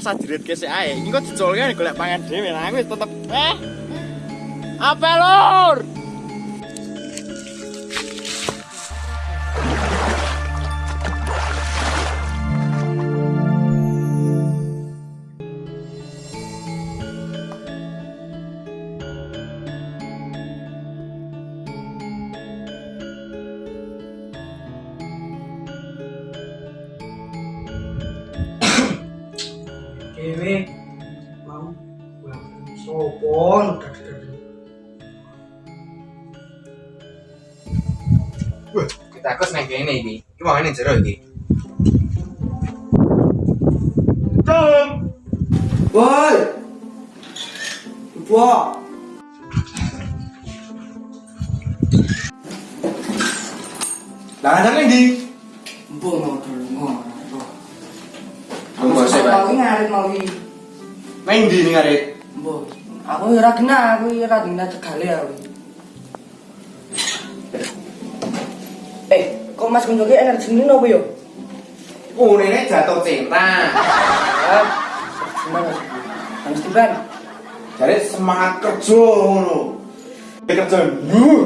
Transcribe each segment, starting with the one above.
asa jerit ke ae. Engko dicolke golek pangan dhewe nah aku tetep eh. Apa lur? Dewe mau sopon dadi Wah, kita kos nang kene iki. Iki mau ngene jero iki. Cung. Woi. Ibu. Lah ndi? Mbok mau dulu ngono. Aku mau sik, Pak. Mau iki. Nang ndi ning arek? Mbok. Aku ora kena, aku ora dina cegale aku. Eh, kok Mas energi ini apa yo? Oh, nenek jatuh cinta. Gimana? Mas Tiban. Jadi semangat kerja ngono. Kerja. Wuh.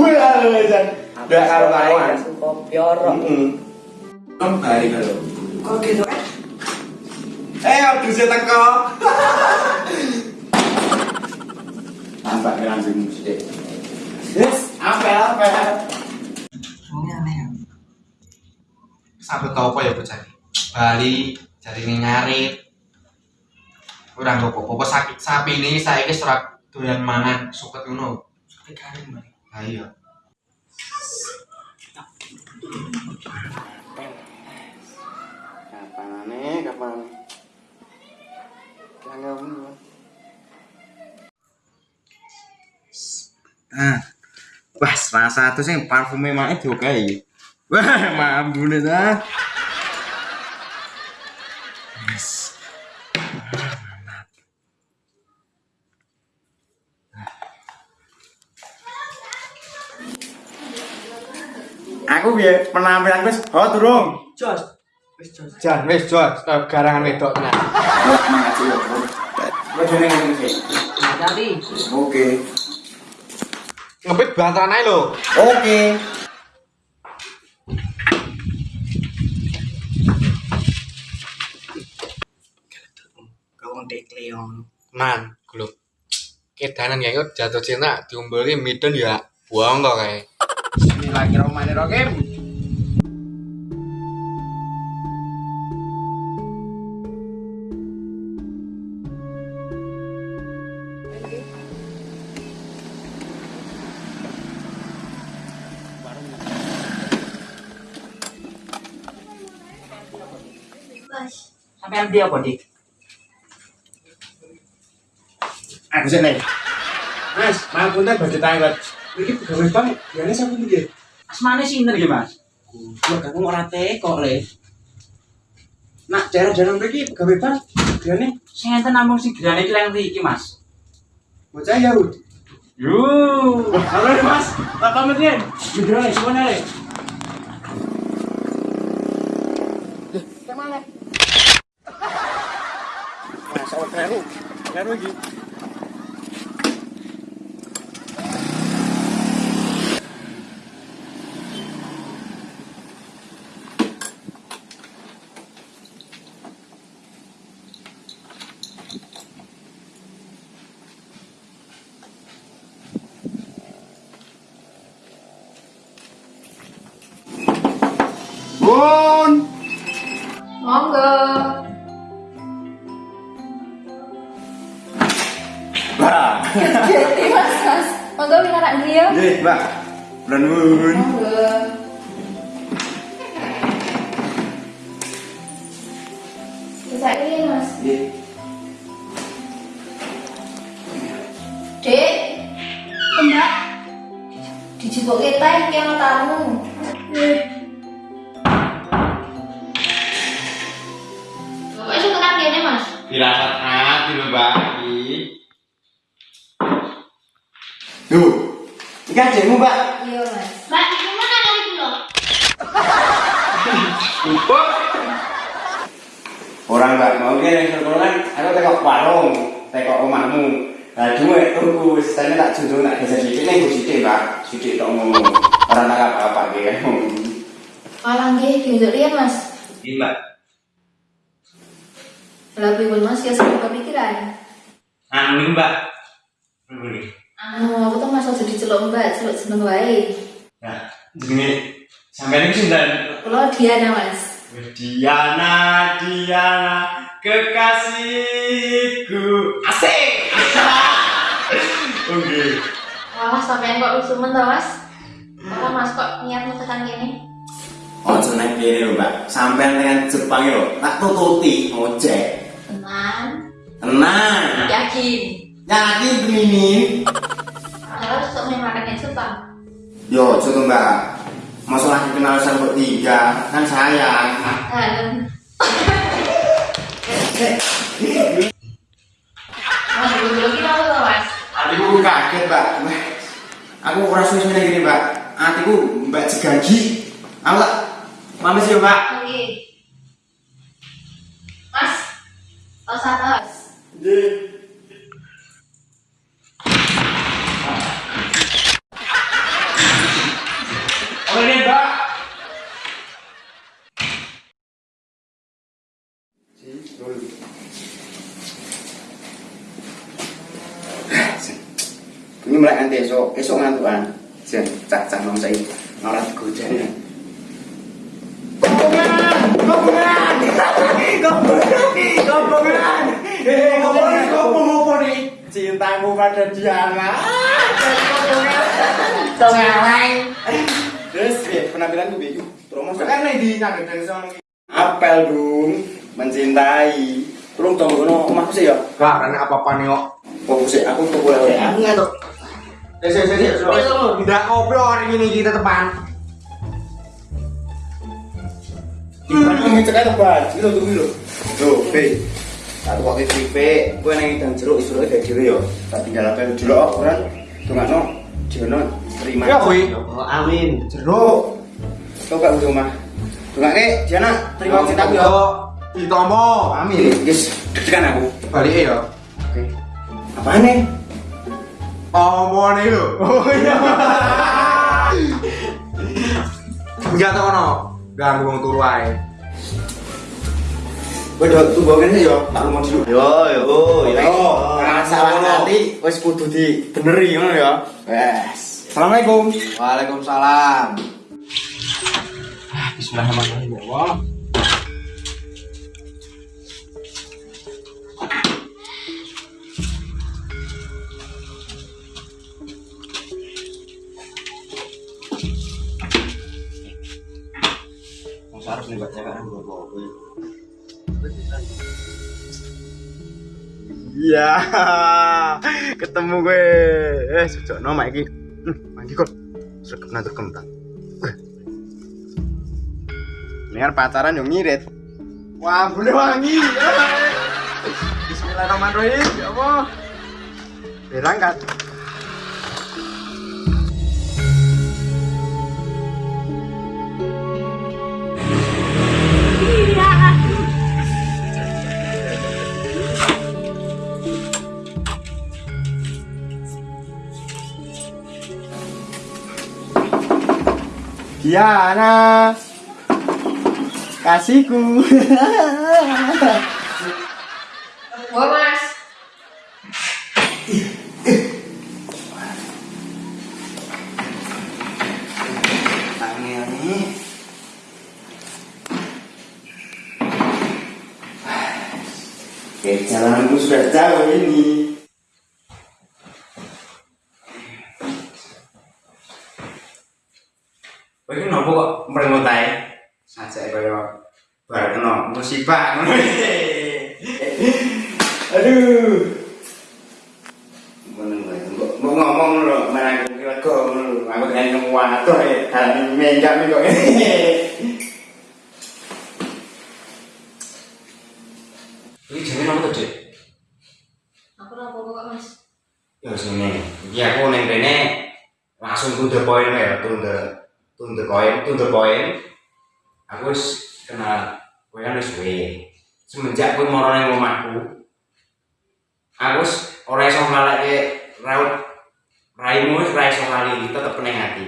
Wah. Jan. Ndak karo-karoan. Kopi ora. Heeh. Bari kalau. Kok gitu eh? Aduh saya teko. Tambah langsung musik. Yes, apa apa. Soalnya aneh ya. Sampai tau apa ya bocah iki? Bali jadi ini ngarit. Ora nggo apa-apa sakit sapi ini saiki serak doyan mangan suket ngono. Sampai garing Mbak. Ha iya. Kapan aneh, kapan aneh. Kangen. Ah. Wah, salah satu sing parfume mae diokai. Wah, mambune ta. Yes. Aku piye penampilan wis ho durung? Jos. Wis jos. Jan, wis jot, garangan wedok tenan. Wajane ngene iki. Hati. Oke. Ngepit bantaran ae lho. Oke. Kau ndek Leon. Man, gluk. Kedanan kok jatuh cinta diombeli midon ya buang kok kae. Bismillahirrahmanirrahim. Sampean dia apa, Dik? Aku sik nih. Mas, ngapunten badhe tanglet. Iki pegawai bank, biane sampe piye? Asmane sinten iki, Mas? Kok kamu ora teko le. Nak daerah-daerah mriki pegawai bank, biane Sing enten namung sing gerane iki leng iki, Mas. bocah Yahudi. Yo, halo Mas. Apa menen? Gede semuanya le. Masa baru. Baru iki. Bun. Monggo. Monggo minta dia. Nggih, Mbak. Nuwun. Monggo. Bisa ini mas. Dek. Mbak. Yang tamu. Kan gini mas? Dirasat hati lho, Mbak. Iki. Duh. Iki adekmu, Mbak. Iya mas. Mbak, ini mana kali dulu? Empuk. Orang mbak mau ki ning sekolah kan aku tekok warung, tekok omahmu. Lah duwe tuku sisane tak junjung tak geser sithik ning go sithik, Mbak. Sithik tok ngono. Ora tak apa-apa ki kan. Malah nggih diunjuk riyen Mas. Ini mbak. Lah pripun Mas ya sampe kepikiran. Anu ini mbak. Ini. Anu aku tuh Mas aja diceluk Mbak, celuk jeneng wae. Nah, jenenge sampean iki sinten? Kula Diana Mas. Diana, Diana, kekasihku. Asik. Oke. Wah, sampean kok lusumen to Mas? Apa Mas kok niat tekan kene? Ojo nek kene lho, Mbak. Sampean dengan Jepang yo, tak tututi ojek. Tenang, Tenang. yakin. Yakin begini. Harus untuk memakan yang Jepang. Yo, coba Mbak. Masalah kenal sama tiga kan sayang. Hatiku kaget, Mbak. Aku suwe ngene gini, Mbak. Hatiku Mbak jegagi. Aku tak Mamis yo, Mbak. Oke. Mas, tos atas. Oh ini mbak. Ini mulai nanti esok, esok ngantuan. Jen, cak-cak nong saya. Kobongan, kobongan. Cintamu pada Diana. Terus, penampilan gue kan nih di nyangkut dari sana. Apel dong, mencintai. Tolong tunggu kono omahku sih ya. Gak, karena apa-apa nih kok. Fokus aku oleh aku sih, sih. Tidak ngobrol hari ini kita teman. Gitu gitu. Gitu ya. Kan? Tuh nggak no, jono terima. Ya. Oh, amin. Jeruk. Tuh kak udah mah. Nih, Jana terima cinta ya. Ditomo. Amin. Guys, tekan aku. Balik ya. Oke. Apaan nih? Lo. Oh iya. Enggak tau. Ganggu wong turu ae. Tuh bawa ini ya, tak rumah dulu. Yo, yo, yo. Nah, salah nanti, wes kudu di beneri, ngono ya. Wes. Assalamualaikum. Waalaikumsalam. Bismillahirrahmanirrahim. Ya Allah. Baca kan buat kopi. Iya, ketemu gue. Eh, sejak nama iki. Hmm, mandi kok. Sergap nanti kentang. Ini pacaran yang ngirit. Wah, boleh wangi. Bismillahirrahmanirrahim. Ya Allah. Berangkat. Diana kasihku Wah Mas. Tangan nih Oke, jalanku sudah jauh ini. Kowe iki nopo kok mrengut ae? Sajake kaya bar kena musibah ngono. Aduh. Ngono wae. Mbok ngomong lho, marang aku lego ngono lho. Aku kan nemu waduh ya, dalane menjam kok. Ini jenenge nopo tuh, Dik? Aku ora apa-apa kok Mas. Ya sini. Iki aku ning kene langsung to point ya, to the to the point, to the point. Aku wis kenal kowe kan wis suwe. semenjak kowe moro ning omahku aku wis ora iso ngalake raut raimu wis ora iso ngali tetep ning ati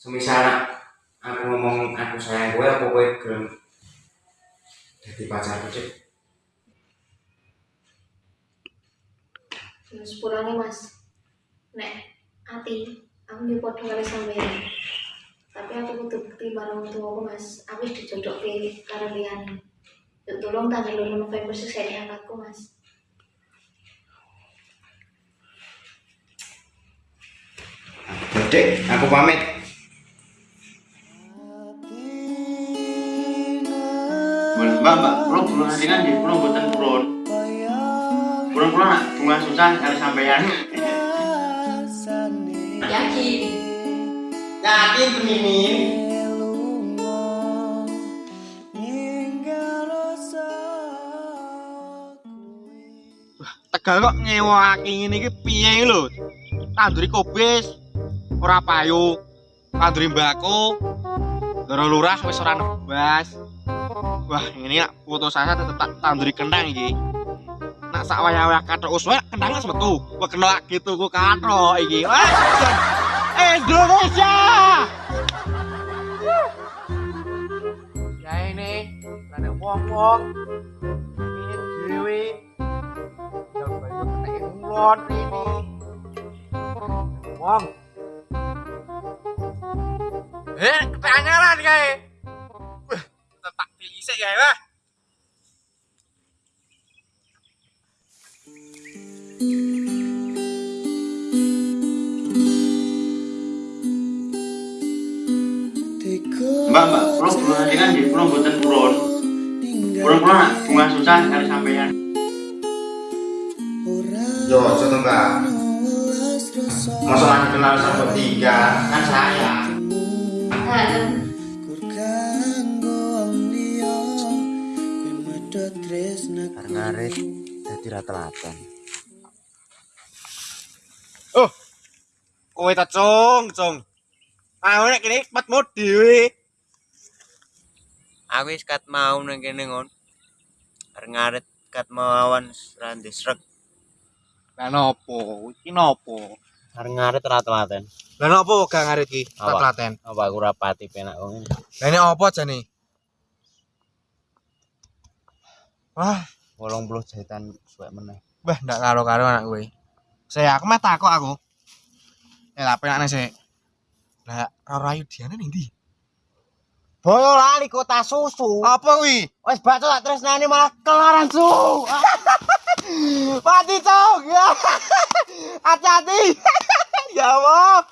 semisal aku ngomong aku sayang kowe apa kowe gelem dadi pacarku cek Ya sepurane Mas. Nek ati aku yo padha karo sampeyan. Tapi aku kudu bukti bareng tuaku Mas. Aku wis dijodokke karo liyane. Yuk tolong tanggal 2 November sesene anakku Mas. Dek, aku pamit. Mbak, mbak, pulang pulang nanti kan di pulang buatan pulang. Pulang pulang bunga susah kali sampean. Yakin. Yakin pemimin. Tegal kok ngewaki ngene iki piye lho? Tanduri kobis ora payu. Tanduri mbako. Doro lurah wis ora nebas. Wah, ini nak foto saya tetep tak tanduri kentang iki. Nak sak wayah-wayah kathok uswa kentang wis metu. Kok kena gitu ku kathok iki. Wah, Indonesia! Ya ini, ada wong-wong. Ini dewe. Yang banyak kena ngulon ini. Wong. Eh, ketanyaran kae. Wah, tetak diisik kae lah. Mbak, mbak, pulang pulang nanti kan di pulang buatan. Pulang pulang nak bunga susah kali sampean. Yo, contoh mbak. Masa lagi kenal sama tiga, kan saya. Ngarit, jadi rata-rata. Oh. Kowe ta cung, cung. Aku nek kene matmu dhewe. Aku wis kat mau nang kene ngon. Arep ngaret kat mawan rande srek. Lah nopo? Iki nopo? Arep ngaret ra telaten. Lah nopo gak ngarit iki? Apa? telaten. Apa aku ora pati penak kok ngene. Lah ini opo jane? Wah, 80 jahitan suwek meneh. Wah, ndak karo-karo anak kowe. Saya aku mah takok aku. Eh, lah penakne sik. Lah, Rara Yudiane ning ndi? Boyo lali kota susu. Apa kuwi? Wis bacot tak tresnani malah kelaran su. Mati cong. Hati-hati. ya Allah.